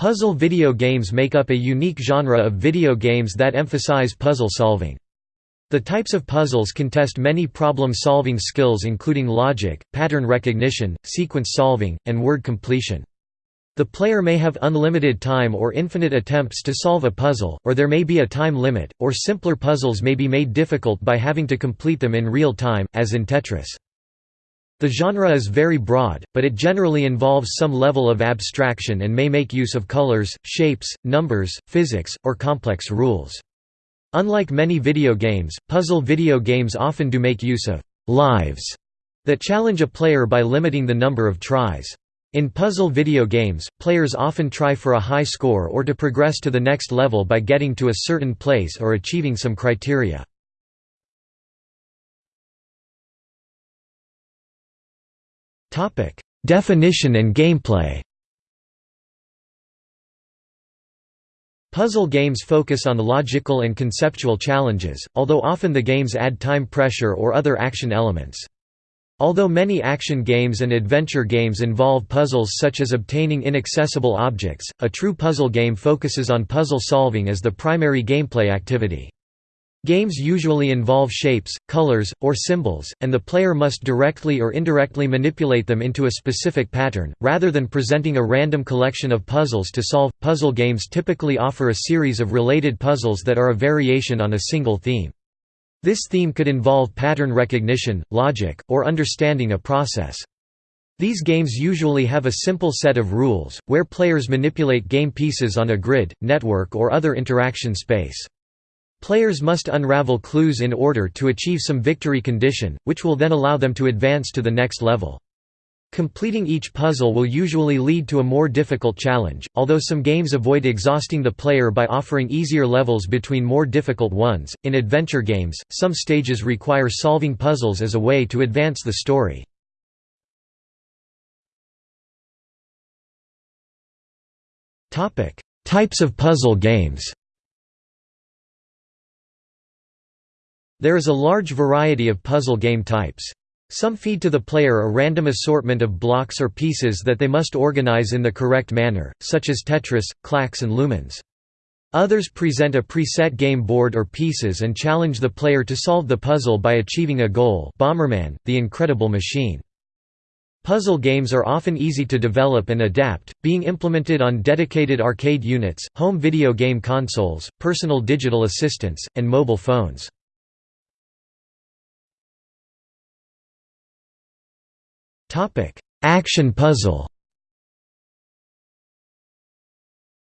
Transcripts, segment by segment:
Puzzle video games make up a unique genre of video games that emphasize puzzle solving. The types of puzzles can test many problem-solving skills including logic, pattern recognition, sequence solving, and word completion. The player may have unlimited time or infinite attempts to solve a puzzle, or there may be a time limit, or simpler puzzles may be made difficult by having to complete them in real time, as in Tetris. The genre is very broad, but it generally involves some level of abstraction and may make use of colors, shapes, numbers, physics, or complex rules. Unlike many video games, puzzle video games often do make use of «lives» that challenge a player by limiting the number of tries. In puzzle video games, players often try for a high score or to progress to the next level by getting to a certain place or achieving some criteria. Definition and gameplay Puzzle games focus on logical and conceptual challenges, although often the games add time pressure or other action elements. Although many action games and adventure games involve puzzles such as obtaining inaccessible objects, a true puzzle game focuses on puzzle solving as the primary gameplay activity. Games usually involve shapes, colors, or symbols, and the player must directly or indirectly manipulate them into a specific pattern, rather than presenting a random collection of puzzles to solve. Puzzle games typically offer a series of related puzzles that are a variation on a single theme. This theme could involve pattern recognition, logic, or understanding a process. These games usually have a simple set of rules, where players manipulate game pieces on a grid, network or other interaction space. Players must unravel clues in order to achieve some victory condition, which will then allow them to advance to the next level. Completing each puzzle will usually lead to a more difficult challenge, although some games avoid exhausting the player by offering easier levels between more difficult ones. In adventure games, some stages require solving puzzles as a way to advance the story. Topic: Types of puzzle games. There is a large variety of puzzle game types. Some feed to the player a random assortment of blocks or pieces that they must organize in the correct manner, such as Tetris, Klax and Lumines. Others present a preset game board or pieces and challenge the player to solve the puzzle by achieving a goal Bomberman, The Incredible Machine. Puzzle games are often easy to develop and adapt, being implemented on dedicated arcade units, home video game consoles, personal digital assistants, and mobile phones. Topic: Action puzzle.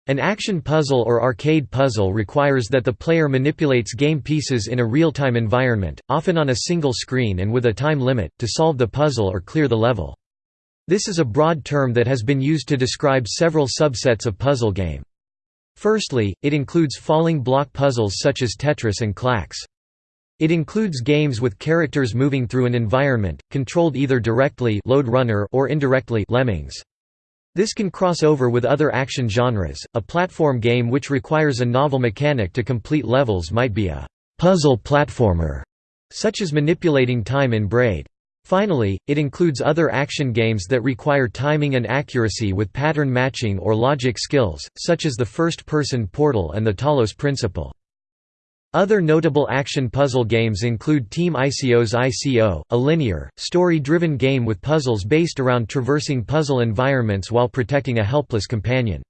An action puzzle or arcade puzzle requires that the player manipulates game pieces in a real-time environment, often on a single screen and with a time limit, to solve the puzzle or clear the level. This is a broad term that has been used to describe several subsets of puzzle game. Firstly, it includes falling block puzzles such as Tetris and Klax. It includes games with characters moving through an environment, controlled either directly Lode Runner or indirectly Lemmings. This can cross over with other action genres. A platform game which requires a novel mechanic to complete levels might be a puzzle platformer, such as manipulating time in Braid. Finally, it includes other action games that require timing and accuracy with pattern matching or logic skills, such as the first-person Portal and the Talos Principle. Other notable action puzzle games include Team ICO's ICO, a linear, story-driven game with puzzles based around traversing puzzle environments while protecting a helpless companion.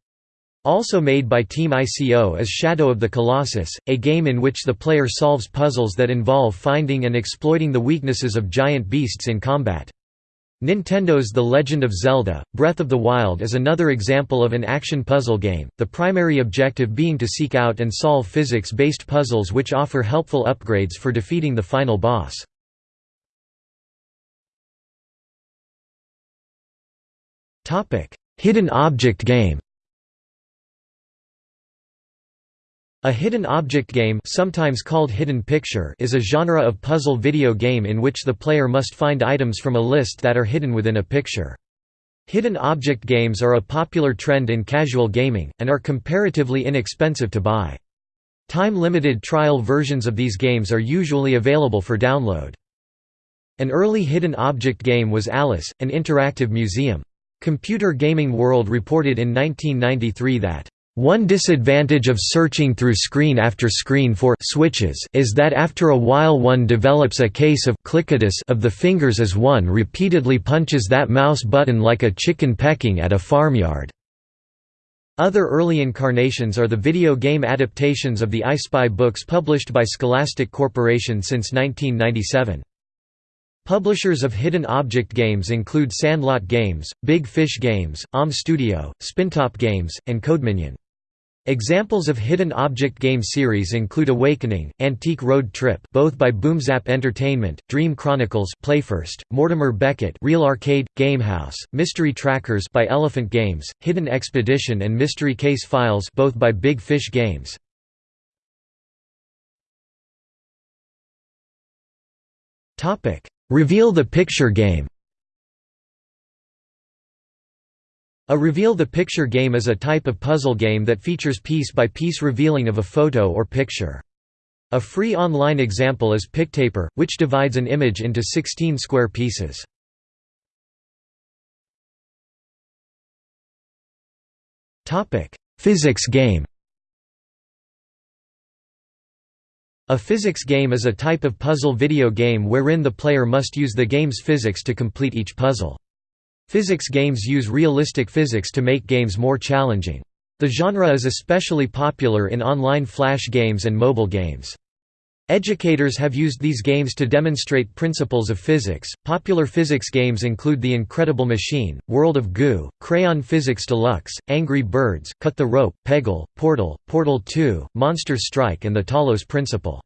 Also made by Team ICO is Shadow of the Colossus, a game in which the player solves puzzles that involve finding and exploiting the weaknesses of giant beasts in combat. Nintendo's The Legend of Zelda, Breath of the Wild is another example of an action puzzle game, the primary objective being to seek out and solve physics-based puzzles which offer helpful upgrades for defeating the final boss. Hidden object game A hidden object game sometimes called hidden picture is a genre of puzzle video game in which the player must find items from a list that are hidden within a picture. Hidden object games are a popular trend in casual gaming, and are comparatively inexpensive to buy. Time-limited trial versions of these games are usually available for download. An early hidden object game was Alice, an interactive museum. Computer Gaming World reported in 1993 that one disadvantage of searching through screen after screen for switches is that after a while one develops a case of clickitis of the fingers as one repeatedly punches that mouse button like a chicken pecking at a farmyard. Other early incarnations are the video game adaptations of the I Spy books published by Scholastic Corporation since 1997. Publishers of hidden object games include Sandlot Games, Big Fish Games, OM Studio, Spintop Games, and Codeminion. Examples of hidden object game series include Awakening, Antique Road Trip both by Boomzap Entertainment, Dream Chronicles Playfirst, Mortimer Beckett Real Arcade, Gamehouse, Mystery Trackers by Elephant Games, Hidden Expedition and Mystery Case Files both by Big Fish Games. Reveal the Picture game A Reveal the Picture game is a type of puzzle game that features piece-by-piece -piece revealing of a photo or picture. A free online example is Pictaper, which divides an image into 16 square pieces. Physics game A physics game is a type of puzzle video game wherein the player must use the game's physics to complete each puzzle. Physics games use realistic physics to make games more challenging. The genre is especially popular in online flash games and mobile games. Educators have used these games to demonstrate principles of physics. Popular physics games include The Incredible Machine, World of Goo, Crayon Physics Deluxe, Angry Birds, Cut the Rope, Peggle, Portal, Portal 2, Monster Strike, and The Talos Principle.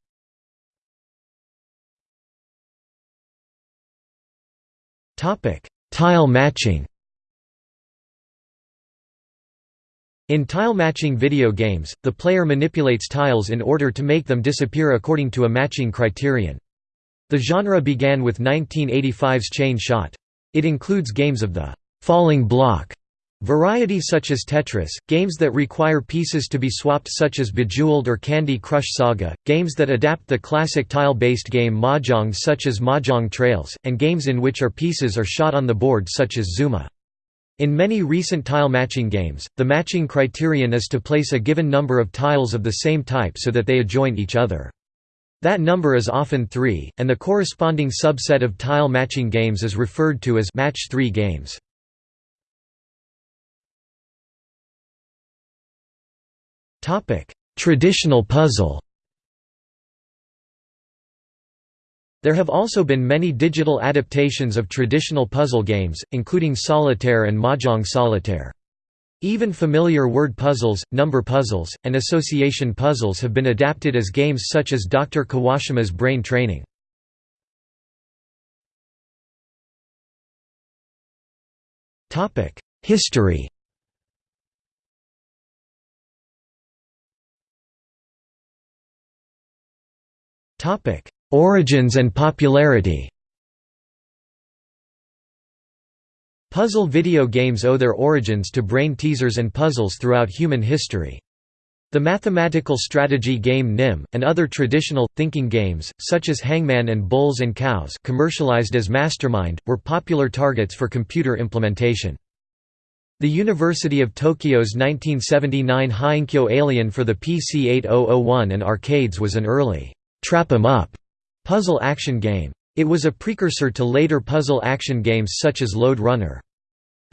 Topic: Tile matching In tile matching video games, the player manipulates tiles in order to make them disappear according to a matching criterion. The genre began with 1985's Chain Shot. It includes games of the «falling block» variety such as Tetris, games that require pieces to be swapped such as Bejeweled or Candy Crush Saga, games that adapt the classic tile-based game Mahjong such as Mahjong Trails, and games in which our pieces are shot on the board such as Zuma. In many recent tile matching games, the matching criterion is to place a given number of tiles of the same type so that they adjoin each other. That number is often 3, and the corresponding subset of tile matching games is referred to as match 3 games. Traditional puzzle There have also been many digital adaptations of traditional puzzle games, including Solitaire and Mahjong Solitaire. Even familiar word puzzles, number puzzles, and association puzzles have been adapted as games such as Dr. Kawashima's Brain Training. History Topic: Origins and popularity. Puzzle video games owe their origins to brain teasers and puzzles throughout human history. The mathematical strategy game NIM, and other traditional, thinking games, such as Hangman and Bulls and Cows commercialized as Mastermind, were popular targets for computer implementation. The University of Tokyo's 1979 Heiankyo Alien for the PC 8001 and arcades was an early Trap 'em Up puzzle action game. It was a precursor to later puzzle action games such as Lode Runner.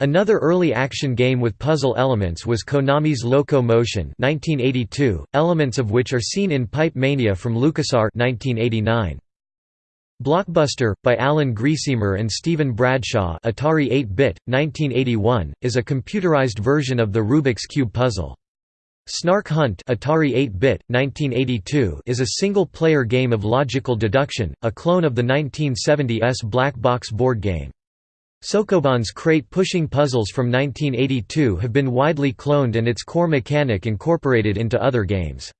Another early action game with puzzle elements was Konami's Loco Motion 1982, elements of which are seen in Pipe Mania from LucasArts 1989. Blockbuster, by Alan Griesemer and Stephen Bradshaw Atari 8-bit, 1981, is a computerized version of the Rubik's Cube puzzle. Snark Hunt Atari 8-bit, 1982 is a single-player game of logical deduction, a clone of the 1970s black box board game. Sokoban's crate-pushing puzzles from 1982 have been widely cloned and its core mechanic incorporated into other games.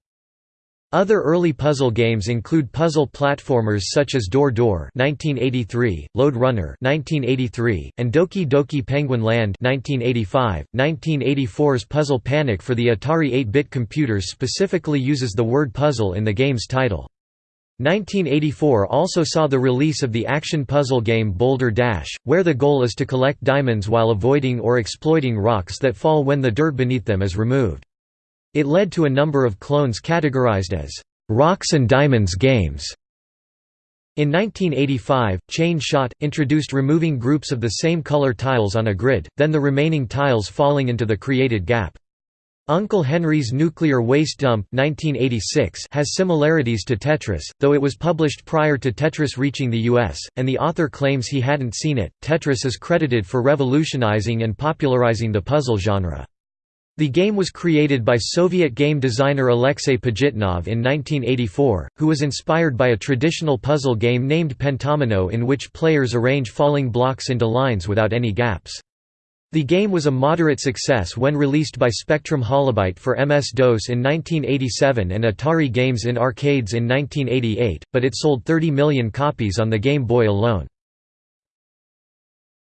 Other early puzzle games include puzzle platformers such as Door Door (1983), Lode Runner (1983), and Doki Doki Penguin Land (1985). 1984's Puzzle Panic for the Atari 8-bit computers specifically uses the word puzzle in the game's title. 1984 also saw the release of the action puzzle game Boulder Dash, where the goal is to collect diamonds while avoiding or exploiting rocks that fall when the dirt beneath them is removed. It led to a number of clones categorized as «rocks and diamonds games». In 1985, Chain Shot, introduced removing groups of the same color tiles on a grid, then the remaining tiles falling into the created gap. Uncle Henry's Nuclear Waste Dump 1986 has similarities to Tetris, though it was published prior to Tetris reaching the US, and the author claims he hadn't seen it. Tetris is credited for revolutionizing and popularizing the puzzle genre. The game was created by Soviet game designer Alexei Pajitnov in 1984, who was inspired by a traditional puzzle game named Pentomino in which players arrange falling blocks into lines without any gaps. The game was a moderate success when released by Spectrum Holobyte for MS-DOS in 1987 and Atari Games in arcades in 1988, but it sold 30 million copies on the Game Boy alone.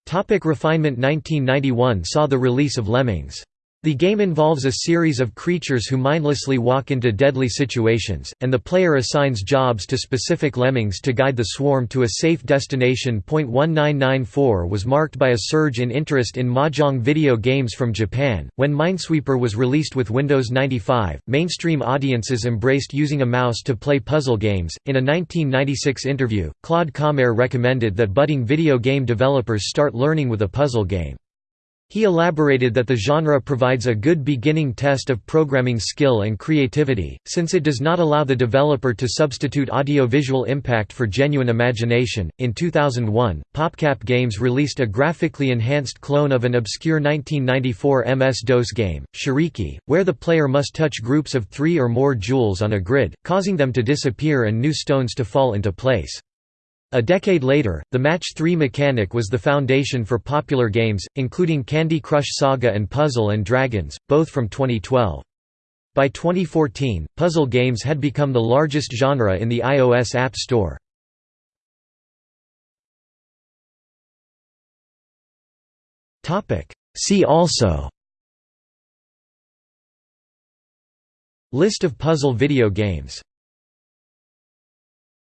Topic refinement 1991 saw the release of Lemmings. The game involves a series of creatures who mindlessly walk into deadly situations, and the player assigns jobs to specific lemmings to guide the swarm to a safe destination. 1994 was marked by a surge in interest in mahjong video games from Japan. When Minesweeper was released with Windows 95, mainstream audiences embraced using a mouse to play puzzle games. In a 1996 interview, Claude Comair recommended that budding video game developers start learning with a puzzle game. He elaborated that the genre provides a good beginning test of programming skill and creativity, since it does not allow the developer to substitute audiovisual impact for genuine imagination. In 2001, PopCap Games released a graphically enhanced clone of an obscure 1994 MS DOS game, Shariki, where the player must touch groups of three or more jewels on a grid, causing them to disappear and new stones to fall into place. A decade later, the Match 3 mechanic was the foundation for popular games, including Candy Crush Saga and Puzzle and Dragons, both from 2012. By 2014, puzzle games had become the largest genre in the iOS App Store. See also List of puzzle video games